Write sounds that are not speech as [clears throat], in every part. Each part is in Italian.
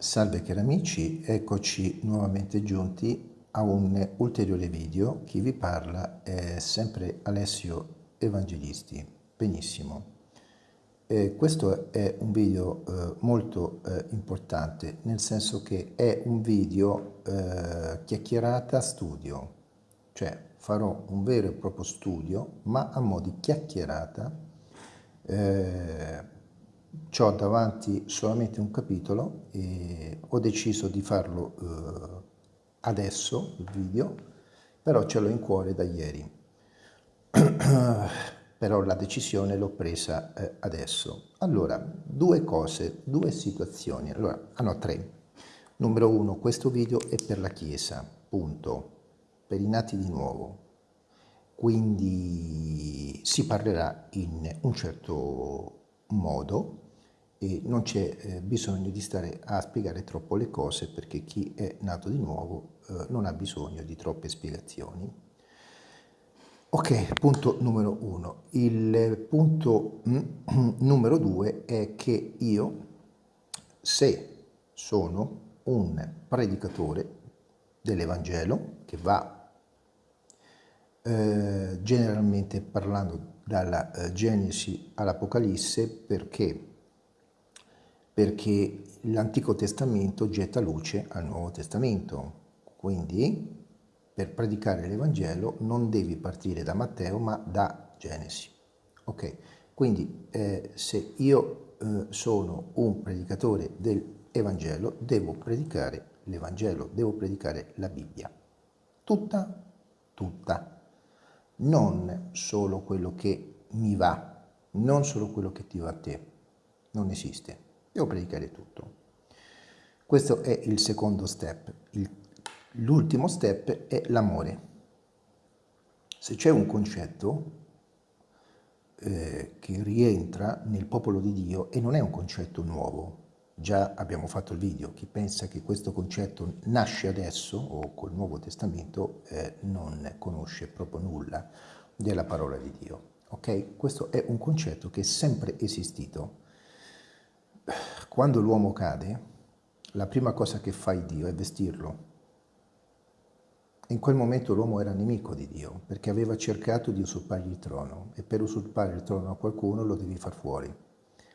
Salve cari amici, eccoci nuovamente giunti a un ulteriore video. Chi vi parla è sempre Alessio Evangelisti. Benissimo. Eh, questo è un video eh, molto eh, importante, nel senso che è un video eh, chiacchierata studio, cioè farò un vero e proprio studio, ma a mo' di chiacchierata ho davanti solamente un capitolo e ho deciso di farlo eh, adesso, il video, però ce l'ho in cuore da ieri. [clears throat] però la decisione l'ho presa eh, adesso. Allora, due cose, due situazioni. Allora, ah no, tre. Numero uno, questo video è per la Chiesa, punto, per i nati di nuovo. Quindi si parlerà in un certo modo, e non c'è eh, bisogno di stare a spiegare troppo le cose perché chi è nato di nuovo eh, non ha bisogno di troppe spiegazioni. Ok, punto numero uno. Il punto mm, [clears throat] numero due è che io, se sono un predicatore dell'Evangelo, che va eh, generalmente parlando dalla eh, Genesi all'Apocalisse, perché perché l'Antico Testamento getta luce al Nuovo Testamento. Quindi per predicare l'Evangelo non devi partire da Matteo ma da Genesi. Ok, quindi eh, se io eh, sono un predicatore dell'Evangelo devo predicare l'Evangelo, devo predicare la Bibbia. Tutta, tutta. Non solo quello che mi va, non solo quello che ti va a te. Non esiste. Devo predicare tutto. Questo è il secondo step. L'ultimo step è l'amore. Se c'è un concetto eh, che rientra nel popolo di Dio e non è un concetto nuovo, già abbiamo fatto il video, chi pensa che questo concetto nasce adesso o col Nuovo Testamento eh, non conosce proprio nulla della parola di Dio. Ok? Questo è un concetto che è sempre esistito quando l'uomo cade, la prima cosa che fa Dio è vestirlo. In quel momento l'uomo era nemico di Dio, perché aveva cercato di usurpargli il trono, e per usurpare il trono a qualcuno lo devi far fuori.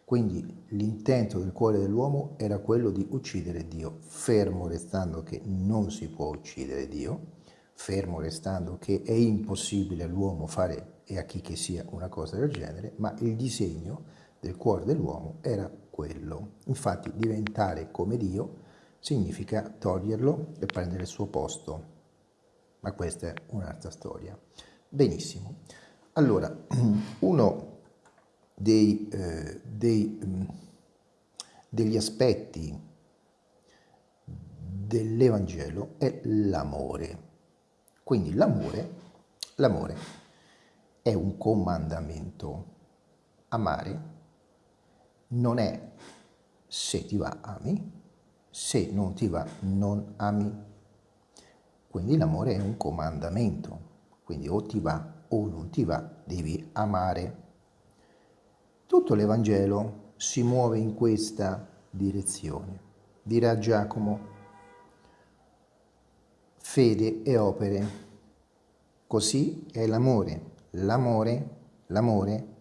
Quindi l'intento del cuore dell'uomo era quello di uccidere Dio, fermo restando che non si può uccidere Dio, fermo restando che è impossibile all'uomo fare e a chi che sia una cosa del genere, ma il disegno del cuore dell'uomo era quello. Infatti diventare come Dio significa toglierlo e prendere il suo posto. Ma questa è un'altra storia. Benissimo. Allora, [clears throat] uno dei, eh, dei, mm, degli aspetti dell'Evangelo è l'amore. Quindi l'amore, l'amore è un comandamento. Amare non è se ti va ami, se non ti va non ami. Quindi l'amore è un comandamento, quindi o ti va o non ti va, devi amare. Tutto l'Evangelo si muove in questa direzione. Dirà Giacomo, fede e opere. Così è l'amore. L'amore, l'amore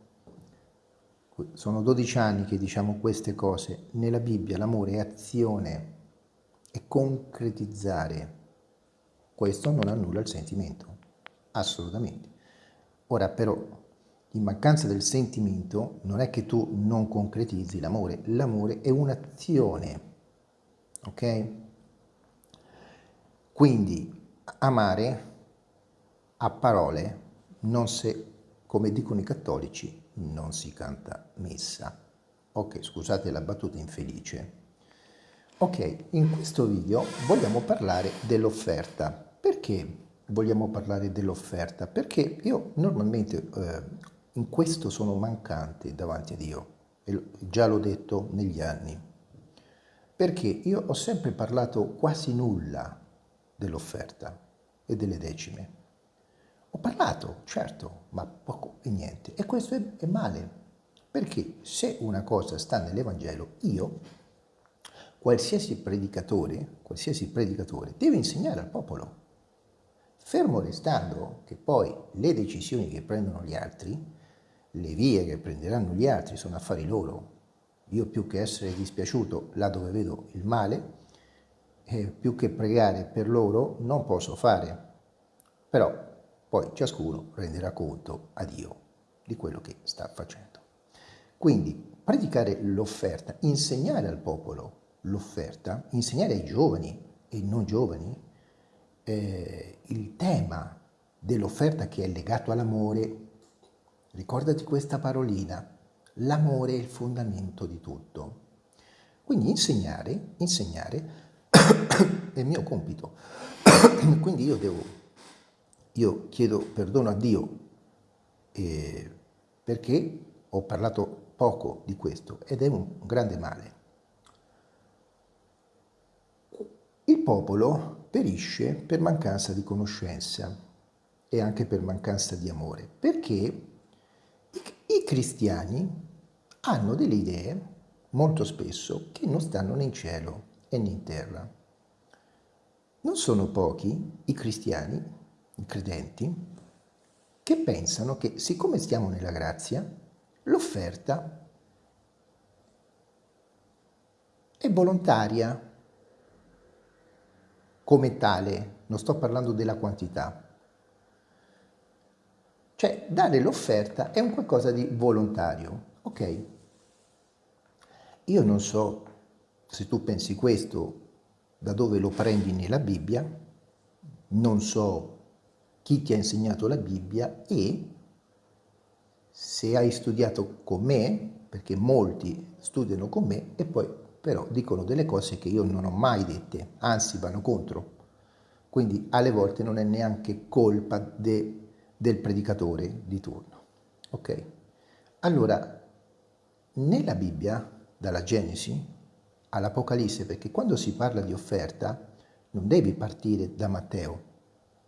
sono 12 anni che diciamo queste cose. Nella Bibbia l'amore è azione, è concretizzare. Questo non annulla il sentimento, assolutamente. Ora però, in mancanza del sentimento, non è che tu non concretizzi l'amore, l'amore è un'azione, ok? Quindi amare a parole, non se, come dicono i cattolici, non si canta messa. Ok, scusate la battuta infelice. Ok, in questo video vogliamo parlare dell'offerta. Perché vogliamo parlare dell'offerta? Perché io normalmente eh, in questo sono mancante davanti a Dio, e già l'ho detto negli anni. Perché io ho sempre parlato quasi nulla dell'offerta e delle decime. Ho parlato, certo, ma poco e niente. E questo è, è male, perché se una cosa sta nell'Evangelo, io, qualsiasi predicatore, qualsiasi predicatore deve insegnare al popolo. Fermo restando che poi le decisioni che prendono gli altri, le vie che prenderanno gli altri sono affari loro. Io più che essere dispiaciuto là dove vedo il male, eh, più che pregare per loro non posso fare. Però poi ciascuno renderà conto a Dio di quello che sta facendo. Quindi predicare l'offerta, insegnare al popolo l'offerta, insegnare ai giovani e non giovani eh, il tema dell'offerta che è legato all'amore, ricordati questa parolina, l'amore è il fondamento di tutto. Quindi insegnare, insegnare [coughs] è il mio compito. [coughs] Quindi io devo, io chiedo perdono a Dio eh, perché ho parlato poco di questo ed è un grande male. Il popolo perisce per mancanza di conoscenza e anche per mancanza di amore, perché i, cristiani hanno delle idee molto spesso che non stanno né in cielo né in terra. Non sono pochi i cristiani, credenti, che pensano che siccome stiamo nella grazia, l'offerta è volontaria come tale, non sto parlando della quantità. Cioè, dare l'offerta è un qualcosa di volontario, ok? Io non so se tu pensi questo, da dove lo prendi nella Bibbia, non so chi ti ha insegnato la Bibbia e se hai studiato con me, perché molti studiano con me e poi però dicono delle cose che io non ho mai dette, anzi vanno contro. Quindi alle volte non è neanche colpa de, del predicatore di turno. Ok? Allora, nella Bibbia, dalla Genesi all'Apocalisse, perché quando si parla di offerta non devi partire da Matteo,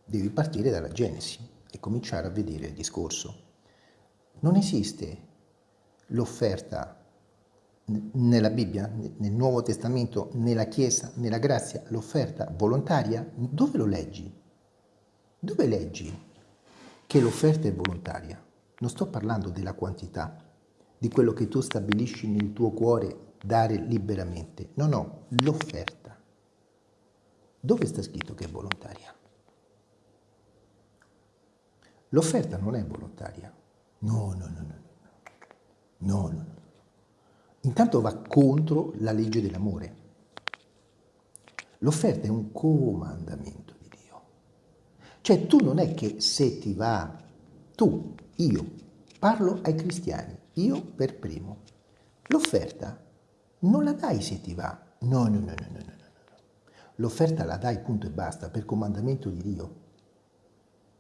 devi partire dalla Genesi e cominciare a vedere il discorso. Non esiste l'offerta nella Bibbia, nel Nuovo Testamento, nella Chiesa, nella grazia, l'offerta volontaria, dove lo leggi? Dove leggi che l'offerta è volontaria? Non sto parlando della quantità, di quello che tu stabilisci nel tuo cuore dare liberamente. No, no, l'offerta. Dove sta scritto che è volontaria? L'offerta non è volontaria. No, no, no, no, no. No, intanto va contro la legge dell'amore. L'offerta è un comandamento di Dio. Cioè tu non è che se ti va, tu, io, parlo ai cristiani, io per primo, l'offerta non la dai se ti va. No, no, no, no, no, no. L'offerta la dai punto e basta per comandamento di Dio.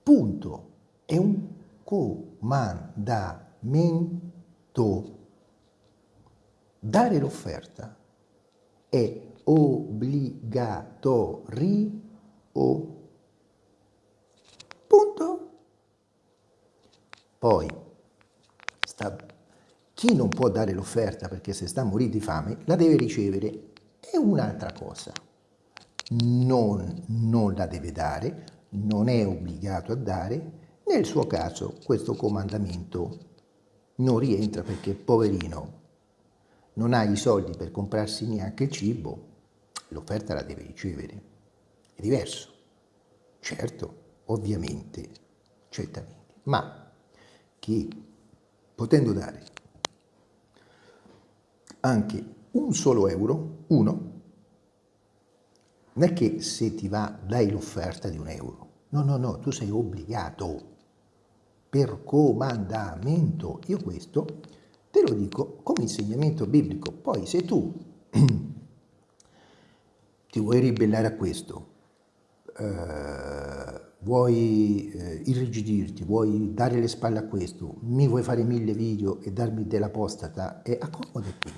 Punto. È un comandamento Dare l'offerta è obbligatorio. Punto. Poi, sta, chi non può dare l'offerta perché se sta a morire di fame, la deve ricevere. È un'altra cosa. Non, non la deve dare, non è obbligato a dare. Nel suo caso questo comandamento non rientra perché poverino non ha i soldi per comprarsi neanche il cibo, l'offerta la deve ricevere. È diverso. Certo, ovviamente, certamente. Ma chi, potendo dare anche un solo euro, uno, non è che se ti va dai l'offerta di un euro. No, no, no, tu sei obbligato per comandamento. Io questo Te lo dico come insegnamento biblico. Poi se tu [clears throat] ti vuoi ribellare a questo, eh, vuoi eh, irrigidirti, vuoi dare le spalle a questo, mi vuoi fare mille video e darmi dell'apostata, e accomodati.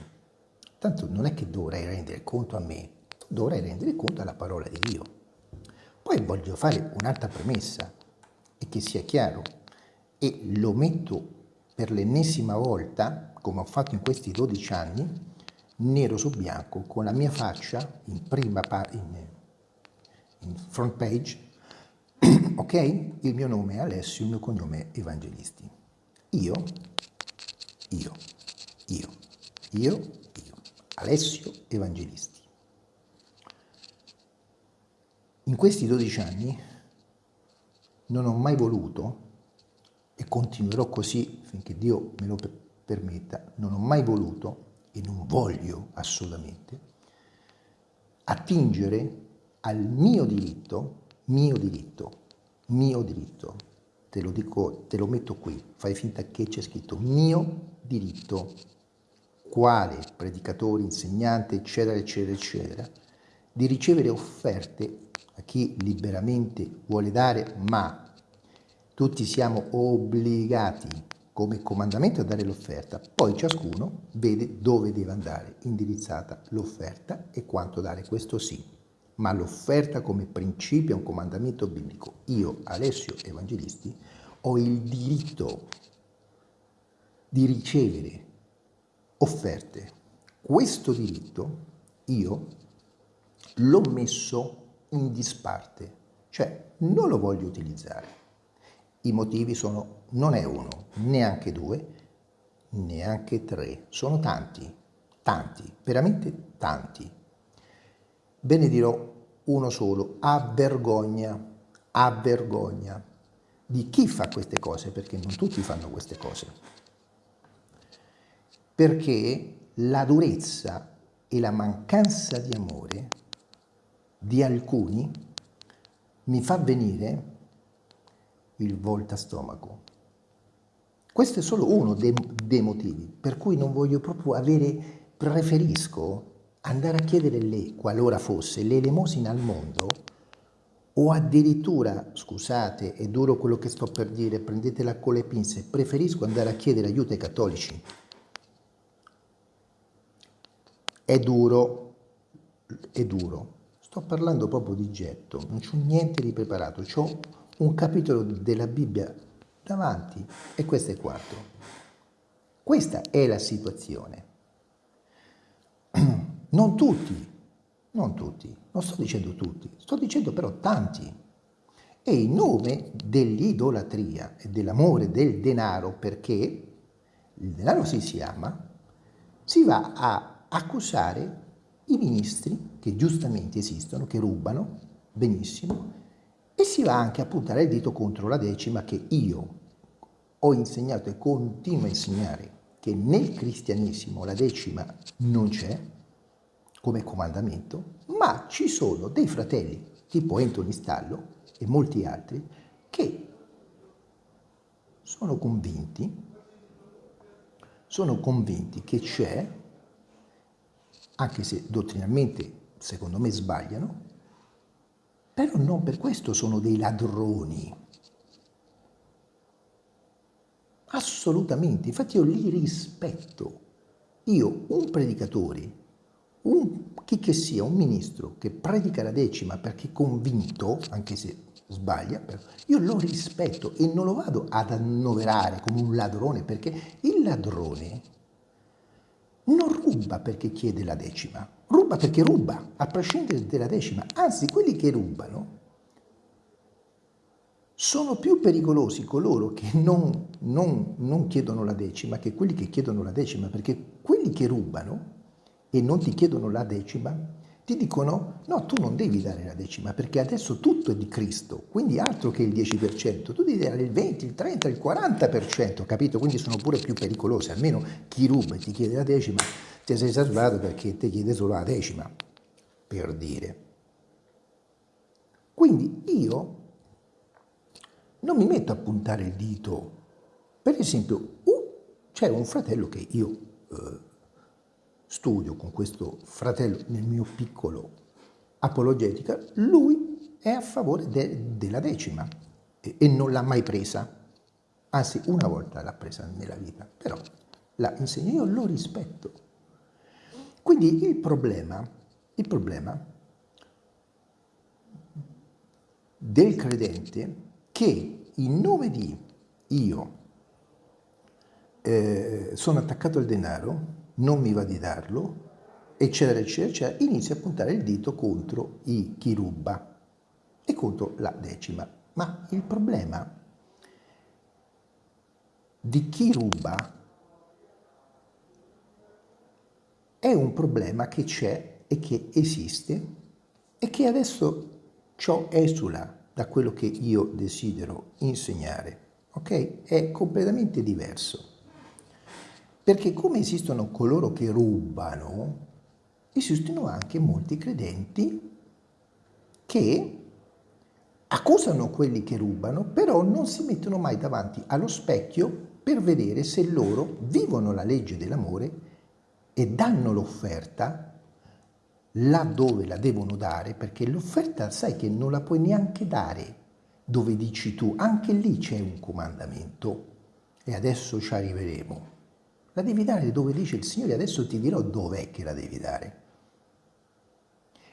Tanto non è che dovrai rendere conto a me, dovrai rendere conto alla parola di Dio. Poi voglio fare un'altra premessa e che sia chiaro e lo metto per l'ennesima volta, come ho fatto in questi 12 anni, nero su bianco, con la mia faccia in prima in, in front page, [clears throat] ok? Il mio nome è Alessio, il mio cognome è Evangelisti. Io, io, io, io, io, Alessio Evangelisti. In questi 12 anni non ho mai voluto, continuerò così finché Dio me lo permetta, non ho mai voluto e non voglio assolutamente attingere al mio diritto, mio diritto, mio diritto, te lo dico, te lo metto qui, fai finta che c'è scritto mio diritto, quale predicatore, insegnante, eccetera, eccetera, eccetera, di ricevere offerte a chi liberamente vuole dare, ma tutti siamo obbligati come comandamento a dare l'offerta, poi ciascuno vede dove deve andare indirizzata l'offerta e quanto dare, questo sì, ma l'offerta come principio è un comandamento biblico. Io, Alessio Evangelisti, ho il diritto di ricevere offerte. Questo diritto io l'ho messo in disparte, cioè non lo voglio utilizzare. I motivi sono, non è uno, neanche due, neanche tre, sono tanti, tanti, veramente tanti. Ve ne dirò uno solo, a vergogna, a vergogna di chi fa queste cose, perché non tutti fanno queste cose. Perché la durezza e la mancanza di amore di alcuni mi fa venire il volta stomaco. Questo è solo uno dei, dei motivi per cui non voglio proprio avere, preferisco andare a chiedere lei, qualora fosse, l'elemosina al mondo o addirittura, scusate, è duro quello che sto per dire, prendetela con le pinze, preferisco andare a chiedere aiuto ai cattolici. È duro, è duro. Sto parlando proprio di getto, non c'ho niente di preparato, ho un capitolo della Bibbia davanti e questo è il quarto. Questa è la situazione. [clears throat] Non tutti, non tutti, non sto dicendo tutti, sto dicendo però tanti. E in nome dell'idolatria e dell'amore del denaro, perché il denaro si si ama, si va a accusare i ministri che giustamente esistono, che rubano, benissimo, e si va anche a puntare il dito contro la decima che io ho insegnato e continuo a insegnare che nel cristianesimo la decima non c'è come comandamento, ma ci sono dei fratelli tipo Anthony Stallo e molti altri che sono convinti, sono convinti che c'è, anche se dottrinalmente secondo me sbagliano, però non per questo sono dei ladroni. Assolutamente, infatti io li rispetto. Io, un predicatore, un, chi che sia, un ministro che predica la decima perché convinto, anche se sbaglia, però, io lo rispetto e non lo vado ad annoverare come un ladrone, perché il ladrone non ruba perché chiede la decima, ruba perché ruba, a prescindere dalla decima. Anzi, quelli che rubano sono più pericolosi coloro che non, non, non, chiedono la decima che quelli che chiedono la decima, perché quelli che rubano e non ti chiedono la decima ti dicono no, tu non devi dare la decima perché adesso tutto è di Cristo, quindi altro che il 10%, tu devi dare il 20, il 30, il 40%, capito? Quindi sono pure più pericolosi, almeno chi ruba e ti chiede la decima ti sei salvato perché ti chiede solo la decima, per dire. Quindi io non mi metto a puntare il dito. Per esempio, uh, c'è un fratello che io eh, studio con questo fratello nel mio piccolo apologetica, lui è a favore de della decima e, e non l'ha mai presa. Anzi, una volta l'ha presa nella vita, però la insegno, io lo rispetto. Quindi il problema, il problema del credente che in nome di io eh, sono attaccato al denaro, non mi va di darlo, eccetera, eccetera, eccetera, inizia a puntare il dito contro i chi ruba e contro la decima. Ma il problema di chi ruba è un problema che c'è e che esiste e che adesso ciò esula da quello che io desidero insegnare, ok? È completamente diverso. Perché come esistono coloro che rubano, esistono anche molti credenti che accusano quelli che rubano, però non si mettono mai davanti allo specchio per vedere se loro vivono la legge dell'amore e danno l'offerta laddove la devono dare, perché l'offerta sai che non la puoi neanche dare dove dici tu, anche lì c'è un comandamento e adesso ci arriveremo. La devi dare dove dice il Signore, adesso ti dirò dov'è che la devi dare.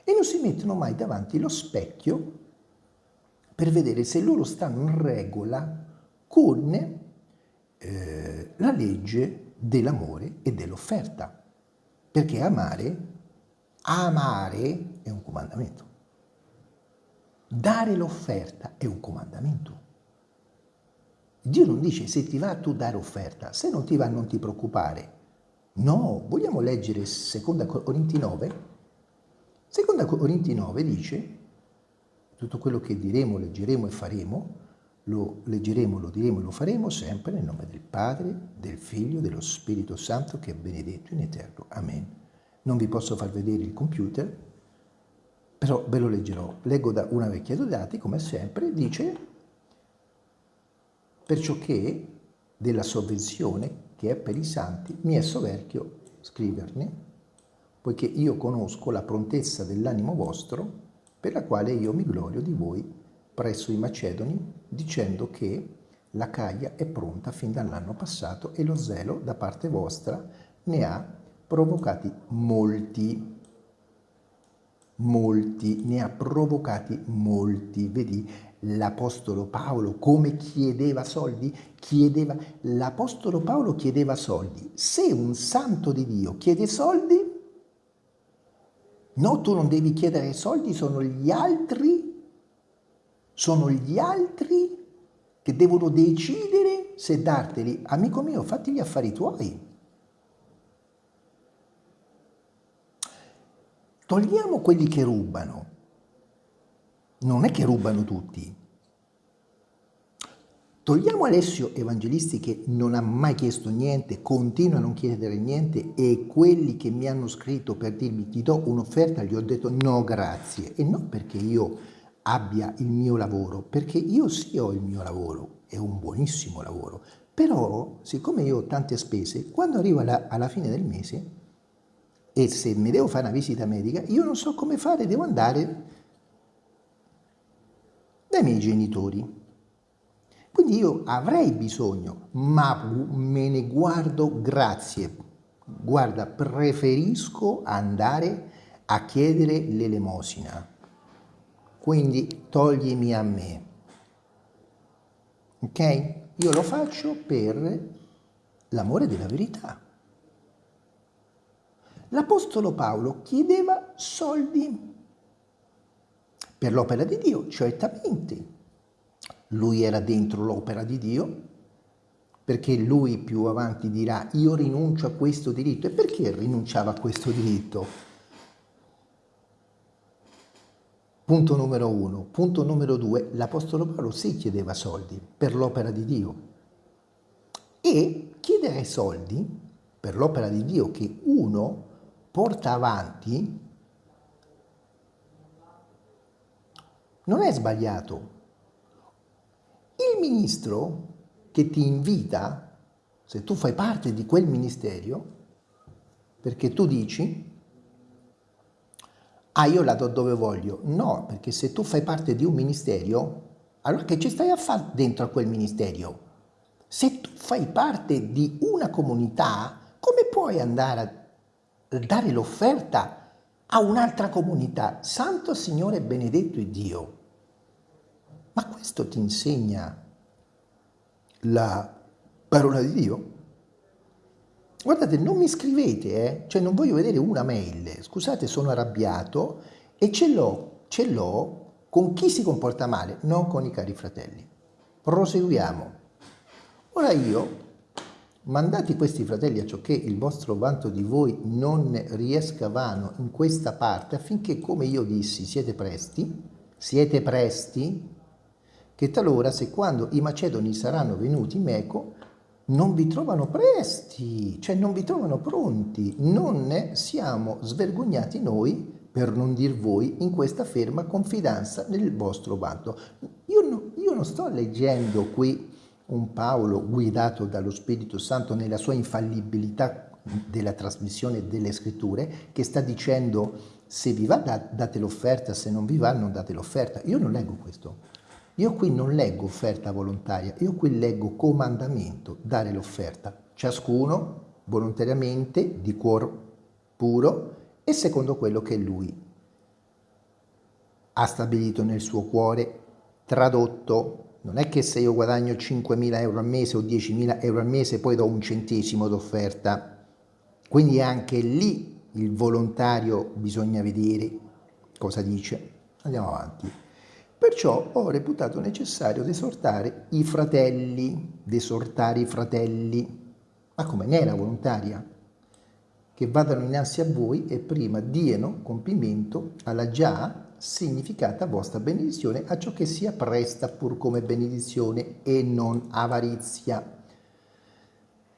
E non si mettono mai davanti lo specchio per vedere se loro stanno in regola con eh, la legge dell'amore e dell'offerta. Perché amare Amare è un comandamento. Dare l'offerta è un comandamento. Dio non dice se ti va tu dare offerta, se non ti va non ti preoccupare. No, vogliamo leggere 2 Corinti 9? 2 Corinti 9 dice tutto quello che diremo, leggeremo e faremo, lo leggeremo, lo diremo e lo faremo sempre nel nome del Padre, del Figlio, dello Spirito Santo che è benedetto in eterno. Amen non vi posso far vedere il computer, però ve lo leggerò. Leggo da una vecchia dati, come sempre, dice perciò che della sovvenzione che è per i santi mi è soverchio scriverne, poiché io conosco la prontezza dell'animo vostro, per la quale io mi glorio di voi presso i Macedoni, dicendo che la caglia è pronta fin dall'anno passato e lo zelo da parte vostra ne ha provocati molti, molti, ne ha provocati molti. Vedi l'Apostolo Paolo come chiedeva soldi? Chiedeva, l'Apostolo Paolo chiedeva soldi. Se un santo di Dio chiede soldi, no, tu non devi chiedere soldi, sono gli altri, sono gli altri che devono decidere se darteli. Amico mio, fatti gli affari tuoi. Togliamo quelli che rubano. Non è che rubano tutti. Togliamo Alessio Evangelisti che non ha mai chiesto niente, continua a non chiedere niente e quelli che mi hanno scritto per dirmi ti do un'offerta, gli ho detto no grazie. E non perché io abbia il mio lavoro, perché io sì ho il mio lavoro, è un buonissimo lavoro. Però, siccome io ho tante spese, quando arrivo alla, alla fine del mese e se mi devo fare una visita medica, io non so come fare, devo andare dai miei genitori. Quindi io avrei bisogno, ma me ne guardo grazie. Guarda, preferisco andare a chiedere l'elemosina. Quindi toglimi a me. Ok? Io lo faccio per l'amore della verità. L'Apostolo Paolo chiedeva soldi per l'opera di Dio, certamente. Lui era dentro l'opera di Dio, perché lui più avanti dirà io rinuncio a questo diritto. E perché rinunciava a questo diritto? Punto numero uno. Punto numero due, l'Apostolo Paolo sì chiedeva soldi per l'opera di Dio. E chiedere soldi per l'opera di Dio che uno porta avanti non è sbagliato. Il ministro che ti invita, se tu fai parte di quel ministero, perché tu dici, ah io la do dove voglio, no, perché se tu fai parte di un ministero, allora che ci stai a fare dentro a quel ministero? Se tu fai parte di una comunità, come puoi andare a dare l'offerta a un'altra comunità. Santo Signore benedetto è Dio. Ma questo ti insegna la parola di Dio? Guardate, non mi scrivete, eh? cioè non voglio vedere una mail, scusate sono arrabbiato e ce l'ho, ce l'ho con chi si comporta male, non con i cari fratelli. Proseguiamo. Ora io, mandati questi fratelli a ciò che il vostro vanto di voi non riesca vano in questa parte, affinché, come io dissi, siete presti, siete presti, che talora se quando i macedoni saranno venuti in Meco, non vi trovano presti, cioè non vi trovano pronti, non ne siamo svergognati noi, per non dir voi, in questa ferma confidenza nel vostro vanto. Io, no, io non sto leggendo qui un Paolo guidato dallo Spirito Santo nella sua infallibilità della trasmissione delle scritture, che sta dicendo se vi va date l'offerta, se non vi va non date l'offerta. Io non leggo questo. Io qui non leggo offerta volontaria, io qui leggo comandamento, dare l'offerta. Ciascuno volontariamente, di cuore puro e secondo quello che lui ha stabilito nel suo cuore, tradotto. Non è che se io guadagno 5.000 euro al mese o 10.000 euro al mese poi do un centesimo d'offerta. Quindi anche lì il volontario bisogna vedere cosa dice. Andiamo avanti. Perciò ho reputato necessario esortare i fratelli, desortare i fratelli, ma come ne era volontaria? Che vadano innanzi a voi e prima diano compimento alla già significata vostra benedizione a ciò che sia presta pur come benedizione e non avarizia.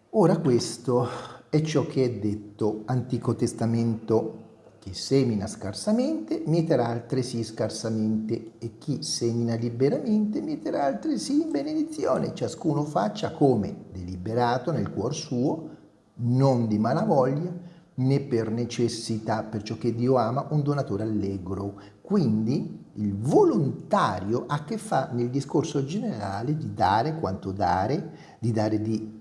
Ora questo è ciò che è detto Antico Testamento chi semina scarsamente mieterà altresì scarsamente e chi semina liberamente mieterà altresì in benedizione. Ciascuno faccia come deliberato nel cuor suo, non di malavoglia né per necessità, perciò che Dio ama un donatore allegro. Quindi il volontario ha che fa nel discorso generale di dare quanto dare, di dare di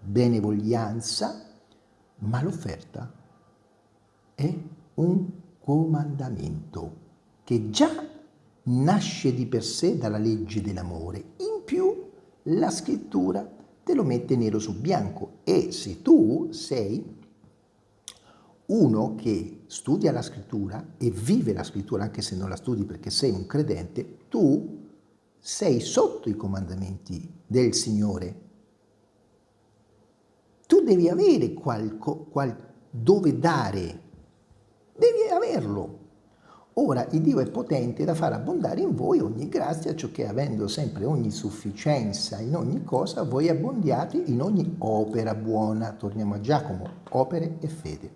benevoglianza, ma l'offerta è un comandamento che già nasce di per sé dalla legge dell'amore. In più la scrittura te lo mette nero su bianco e se tu sei uno che studia la scrittura e vive la scrittura anche se non la studi perché sei un credente, tu sei sotto i comandamenti del Signore. Tu devi avere qualco, qual, dove dare Devi averlo. Ora il Dio è potente da far abbondare in voi ogni grazia, ciò che avendo sempre ogni sufficienza in ogni cosa, voi abbondiate in ogni opera buona. Torniamo a Giacomo, opere e fede.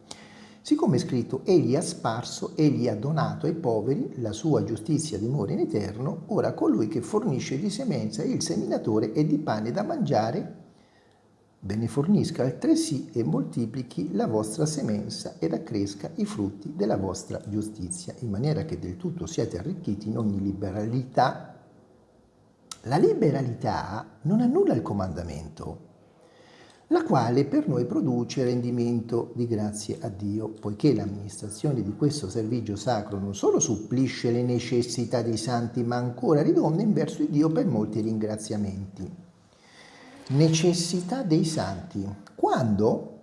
Siccome è scritto, egli ha sparso, egli ha donato ai poveri, la sua giustizia dimora in eterno, ora colui che fornisce di semenza il seminatore e di pane da mangiare ve ne fornisca altresì e moltiplichi la vostra semenza ed accresca i frutti della vostra giustizia, in maniera che del tutto siate arricchiti in ogni liberalità. La liberalità non annulla il comandamento, la quale per noi produce rendimento di grazie a Dio, poiché l'amministrazione di questo servizio sacro non solo supplisce le necessità dei santi, ma ancora ridonda in verso di Dio per molti ringraziamenti necessità dei santi. Quando,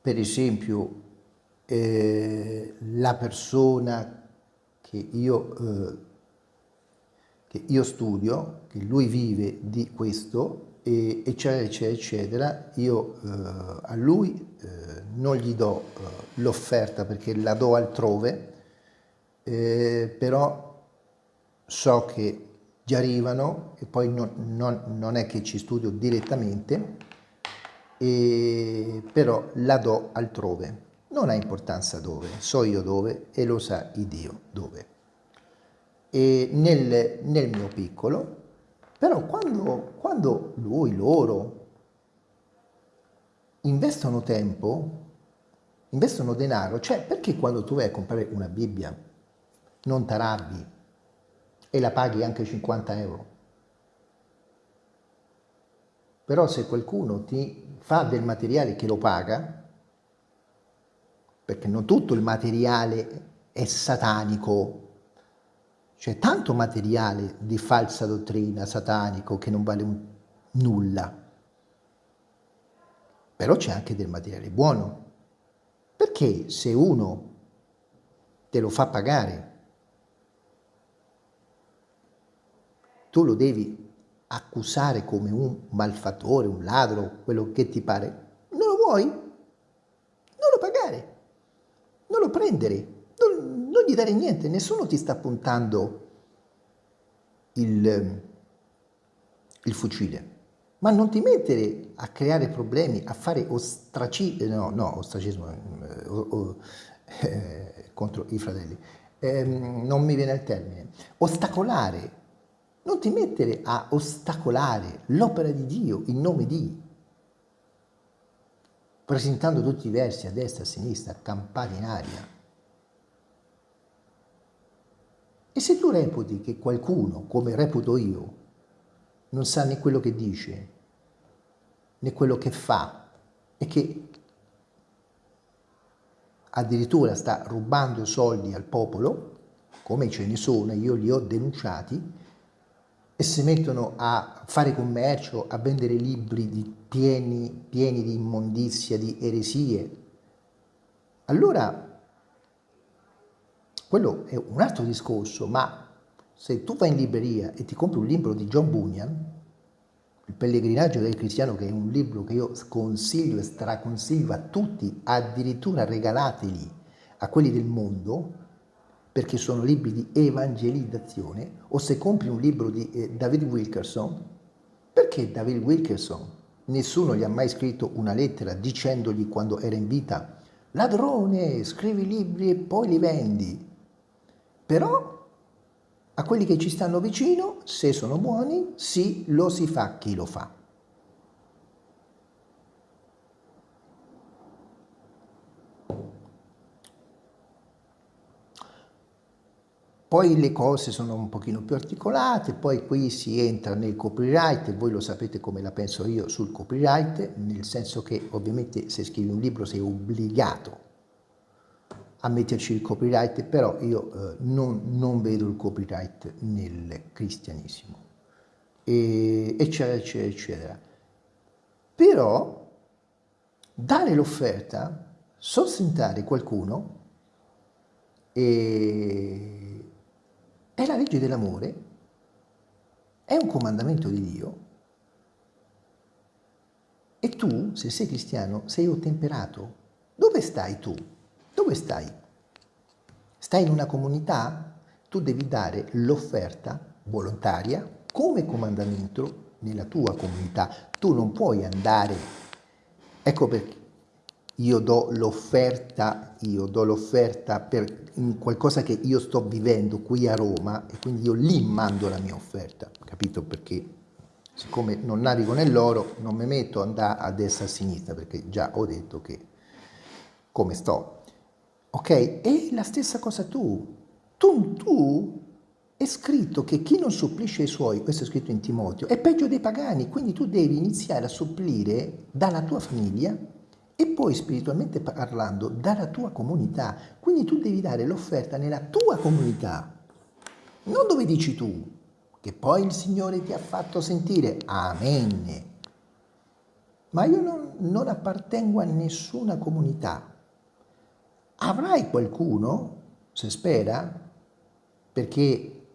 per esempio, eh, la persona che io, eh, che io studio, che lui vive di questo, e, eccetera, eccetera, eccetera, io eh, a lui eh, non gli do eh, l'offerta perché la do altrove, eh, però so che gli arrivano e poi non, non, non è che ci studio direttamente, e, però la do altrove. Non ha importanza dove, so io dove e lo sa il Dio dove. E nel, nel mio piccolo, però quando, quando lui, loro, investono tempo, investono denaro, cioè perché quando tu vai a comprare una Bibbia non t'arrabbi e la paghi anche 50 euro. Però se qualcuno ti fa del materiale che lo paga, perché non tutto il materiale è satanico, c'è tanto materiale di falsa dottrina satanico che non vale un, nulla. però c'è anche del materiale buono. Perché se uno te lo fa pagare, tu lo devi accusare come un malfattore, un ladro, quello che ti pare, non lo vuoi? Non lo pagare, non lo prendere, non, non gli dare niente, nessuno ti sta puntando il, il fucile. Ma non ti mettere a creare problemi, a fare ostracismo, no, no, ostracismo eh, o, eh, contro i fratelli, eh, non mi viene il termine, ostacolare non ti mettere a ostacolare l'opera di Dio in nome di, presentando tutti i versi a destra e a sinistra, campati in aria. E se tu reputi che qualcuno, come reputo io, non sa né quello che dice, né quello che fa, e che addirittura sta rubando soldi al popolo, come ce ne sono, io li ho denunciati, e si mettono a fare commercio, a vendere libri di pieni, pieni di immondizia, di eresie, allora quello è un altro discorso, ma se tu vai in libreria e ti compri un libro di John Bunyan, Il pellegrinaggio del cristiano, che è un libro che io consiglio e straconsiglio a tutti, addirittura regalateli a quelli del mondo, perché sono libri di evangelizzazione, o se compri un libro di eh, David Wilkerson, perché David Wilkerson? Nessuno gli ha mai scritto una lettera dicendogli quando era in vita ladrone, scrivi libri e poi li vendi. Però a quelli che ci stanno vicino, se sono buoni, sì, lo si fa chi lo fa. Poi le cose sono un pochino più articolate, poi qui si entra nel copyright, voi lo sapete come la penso io sul copyright, nel senso che ovviamente se scrivi un libro sei obbligato a metterci il copyright, però io eh, non, non, vedo il copyright nel cristianesimo, e, eccetera, eccetera, eccetera. Però dare l'offerta, sostentare qualcuno e è la legge dell'amore, è un comandamento di Dio e tu, se sei cristiano, sei ottemperato. Dove stai tu? Dove stai? Stai in una comunità? Tu devi dare l'offerta volontaria come comandamento nella tua comunità. Tu non puoi andare, ecco perché io do l'offerta, io do l'offerta per qualcosa che io sto vivendo qui a Roma e quindi io lì mando la mia offerta, capito? Perché siccome non navigo nell'oro non mi metto ad andare a destra e a sinistra perché già ho detto che come sto. Ok? E la stessa cosa tu. Tu, tu è scritto che chi non supplisce i suoi, questo è scritto in Timoteo, è peggio dei pagani, quindi tu devi iniziare a supplire dalla tua famiglia e poi spiritualmente parlando dalla tua comunità. Quindi tu devi dare l'offerta nella tua comunità, non dove dici tu, che poi il Signore ti ha fatto sentire. Amen. Ma io non, non appartengo a nessuna comunità. Avrai qualcuno, se spera, perché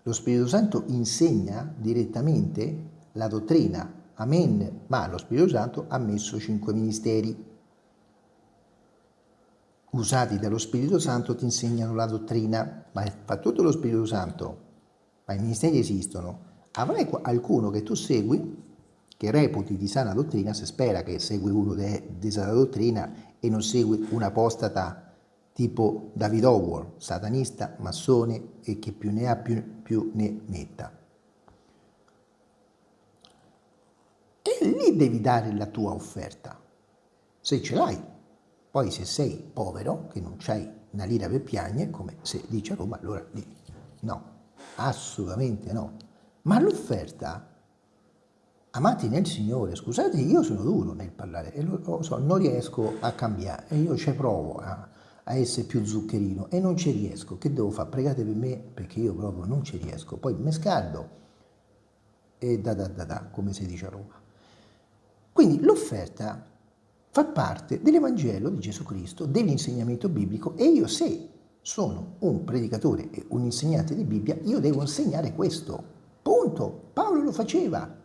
lo Spirito Santo insegna direttamente la dottrina Amen. Ma lo Spirito Santo ha messo cinque ministeri. Usati dallo Spirito Santo ti insegnano la dottrina, ma fa tutto lo Spirito Santo, ma i ministeri esistono. Avrai qualcuno che tu segui, che reputi di sana dottrina, se spera che segui uno di sana dottrina e non segui un apostata tipo David Howard, satanista, massone e che più ne ha più, più ne metta. E lì devi dare la tua offerta, se ce l'hai. Poi se sei povero, che non c'hai una lira per piagne, come se dice a Roma, allora lì no, assolutamente no. Ma l'offerta, amati nel Signore, scusate, io sono duro nel parlare e lo, so, non riesco a cambiare e io ci provo a, a essere più zuccherino e non ci riesco. Che devo fare? Pregate per me perché io proprio non ci riesco. Poi mi scaldo e da da da da, come si dice a Roma. Quindi l'offerta fa parte dell'Evangelo di Gesù Cristo, dell'insegnamento biblico e io se sono un predicatore e un insegnante di Bibbia, io devo insegnare questo. Punto. Paolo lo faceva.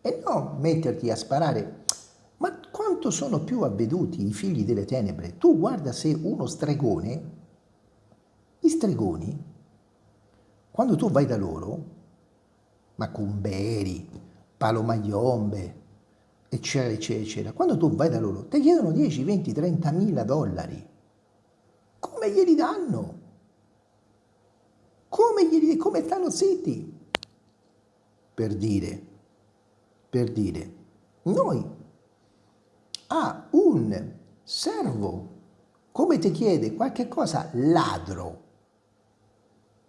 E non metterti a sparare. Ma quanto sono più avveduti i figli delle tenebre? Tu guarda se uno stregone, gli stregoni, quando tu vai da loro, macumberi, palomagliombe, eccetera, eccetera, eccetera, quando tu vai da loro, ti chiedono 10, 20, 30 mila dollari. Come glieli danno? Come, glieli, come stanno zitti? Per dire, per dire, noi a un servo, come ti chiede qualche cosa, ladro,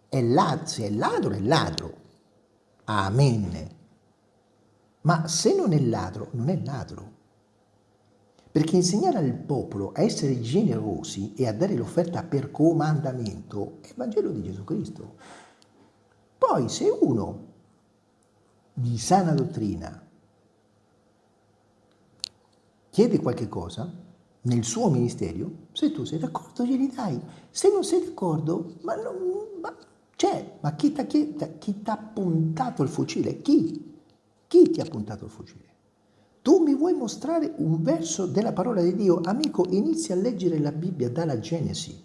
è ladro, se è ladro è ladro, amen, ma se non è ladro, non è ladro. Perché insegnare al popolo a essere generosi e a dare l'offerta per comandamento è il Vangelo di Gesù Cristo. Poi se uno di sana dottrina chiede qualche cosa nel suo ministero, se tu sei d'accordo glieli dai, se non sei d'accordo, ma, non, ma, cioè, ma chi ti ha puntato il fucile? Chi? Chi ti ha puntato il fucile? Tu mi vuoi mostrare un verso della parola di Dio? Amico, inizia a leggere la Bibbia dalla Genesi.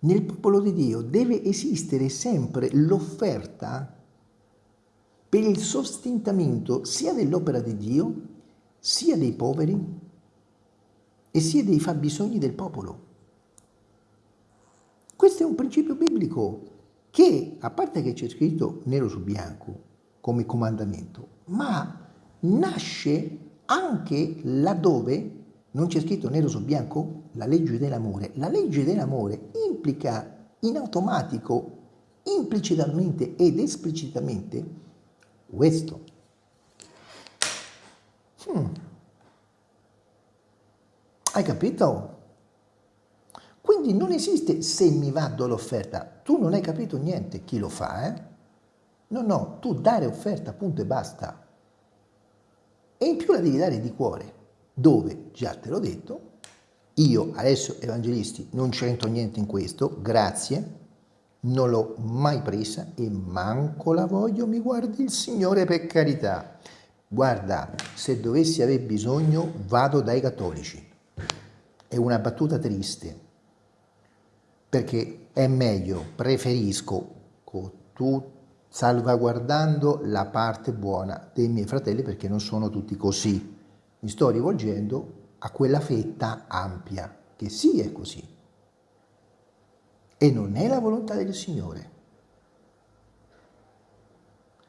Nel popolo di Dio deve esistere sempre l'offerta per il sostentamento sia dell'opera di Dio, sia dei poveri e sia dei fabbisogni del popolo. Questo è un principio biblico che, a parte che c'è scritto nero su bianco come comandamento, ma nasce anche laddove non c'è scritto nero su bianco la legge dell'amore. La legge dell'amore implica in automatico, implicitamente ed esplicitamente questo. Hmm. Hai capito? Quindi non esiste se mi vado l'offerta. Tu non hai capito niente chi lo fa, eh? No, no, tu dare offerta, punto e basta. E in più la devi dare di cuore, dove, già te l'ho detto, io adesso evangelisti non c'entro niente in questo, grazie, non l'ho mai presa e manco la voglio, mi guardi il Signore per carità. Guarda, se dovessi aver bisogno vado dai cattolici. È una battuta triste, perché è meglio, preferisco, tu, salvaguardando la parte buona dei miei fratelli perché non sono tutti così. Mi sto rivolgendo a quella fetta ampia, che sì è così. E non è la volontà del Signore.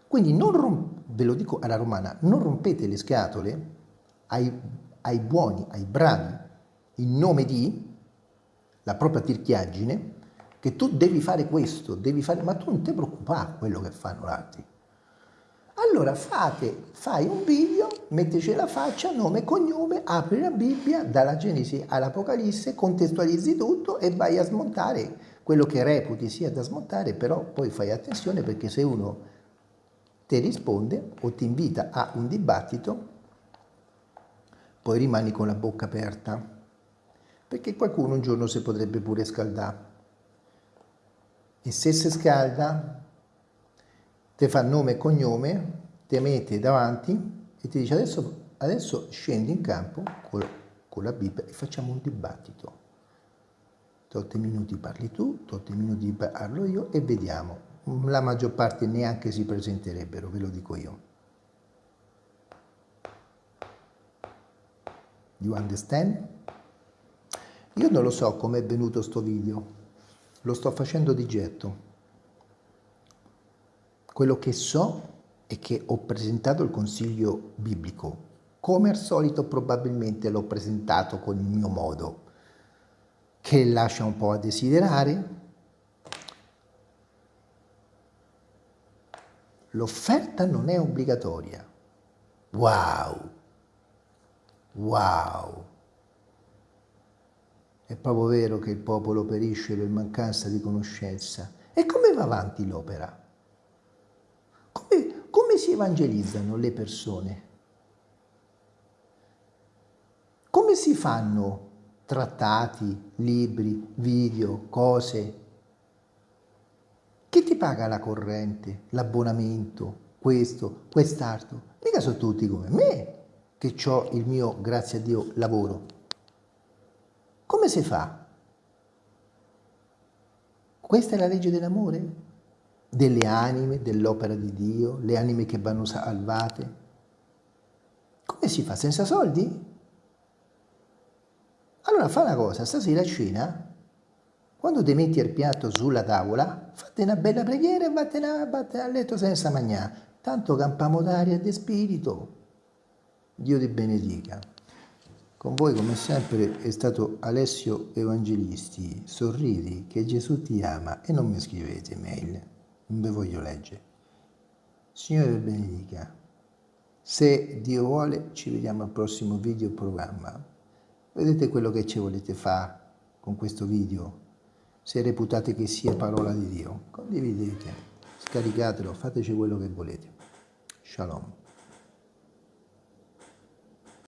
Quindi non ve lo dico alla romana, non rompete le scatole ai, ai buoni, ai bravi, in nome di la propria tirchiaggine, che tu devi fare questo, devi fare, ma tu non ti preoccupare quello che fanno altri. Allora fate, fai un video, metteci la faccia, nome e cognome, apri la Bibbia, dalla Genesi all'Apocalisse, contestualizzi tutto e vai a smontare quello che reputi sia da smontare, però poi fai attenzione perché se uno ti risponde o ti invita a un dibattito, poi rimani con la bocca aperta perché qualcuno un giorno si potrebbe pure scaldare. E se si scalda, ti fa nome e cognome, ti mette davanti e ti dice adesso, adesso scendi in campo con, con la Bibbia e facciamo un dibattito. Totti minuti parli tu, totti minuti parlo io e vediamo. La maggior parte neanche si presenterebbero, ve lo dico io. You understand? Io non lo so come è venuto sto video, lo sto facendo di getto. Quello che so è che ho presentato il consiglio biblico. Come al solito probabilmente l'ho presentato con il mio modo, che lascia un po' a desiderare. L'offerta non è obbligatoria. Wow! Wow! È proprio vero che il popolo perisce per mancanza di conoscenza. E come va avanti l'opera? Come, come si evangelizzano le persone? Come si fanno trattati, libri, video, cose? Chi ti paga la corrente, l'abbonamento, questo, quest'altro? Mica sono tutti come me, che ho il mio, grazie a Dio, lavoro. Come si fa? Questa è la legge dell'amore? Delle anime, dell'opera di Dio, le anime che vanno salvate? Come si fa? Senza soldi? Allora fa una cosa, stasera a cena, quando ti metti il piatto sulla tavola, fate una bella preghiera e vattene a letto senza mangiare. Tanto campiamo d'aria e di spirito. Dio ti benedica. Con voi come sempre è stato Alessio Evangelisti. Sorridi che Gesù ti ama e non mi scrivete mail, non vi voglio leggere. Signore benedica. Se Dio vuole ci vediamo al prossimo video programma. Vedete quello che ci volete fare con questo video? Se reputate che sia parola di Dio, condividete, scaricatelo, fateci quello che volete. Shalom.